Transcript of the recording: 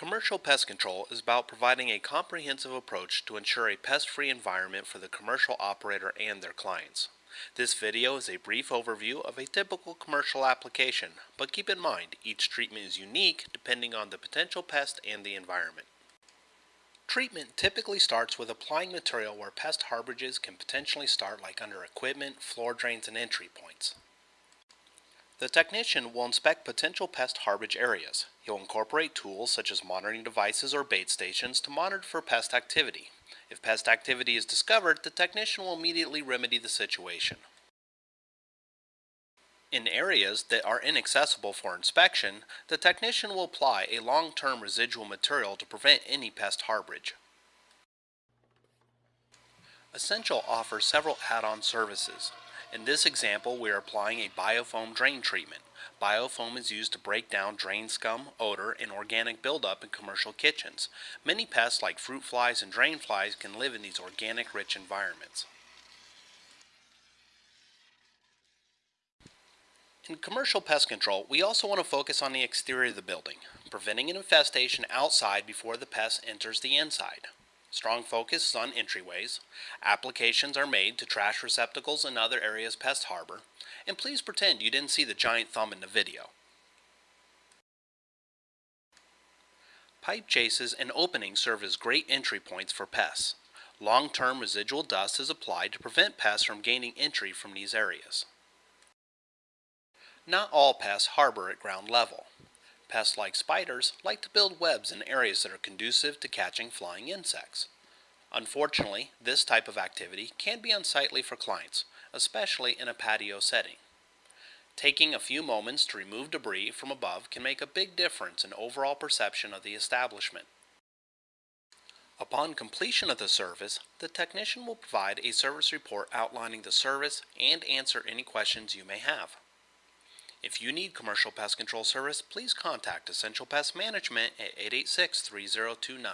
Commercial pest control is about providing a comprehensive approach to ensure a pest-free environment for the commercial operator and their clients. This video is a brief overview of a typical commercial application, but keep in mind each treatment is unique depending on the potential pest and the environment. Treatment typically starts with applying material where pest harborages can potentially start like under equipment, floor drains, and entry points. The technician will inspect potential pest harborage areas. He'll incorporate tools such as monitoring devices or bait stations to monitor for pest activity. If pest activity is discovered, the technician will immediately remedy the situation. In areas that are inaccessible for inspection, the technician will apply a long-term residual material to prevent any pest harborage. Essential offers several add-on services. In this example, we are applying a biofoam drain treatment. Biofoam is used to break down drain scum, odor, and organic buildup in commercial kitchens. Many pests like fruit flies and drain flies can live in these organic rich environments. In commercial pest control, we also want to focus on the exterior of the building, preventing an infestation outside before the pest enters the inside. Strong focus is on entryways. Applications are made to trash receptacles and other areas pest harbor. And please pretend you didn't see the giant thumb in the video. Pipe chases and openings serve as great entry points for pests. Long-term residual dust is applied to prevent pests from gaining entry from these areas. Not all pests harbor at ground level. Pests like spiders like to build webs in areas that are conducive to catching flying insects. Unfortunately, this type of activity can be unsightly for clients, especially in a patio setting. Taking a few moments to remove debris from above can make a big difference in overall perception of the establishment. Upon completion of the service, the technician will provide a service report outlining the service and answer any questions you may have. If you need commercial pest control service, please contact Essential Pest Management at 886 3029.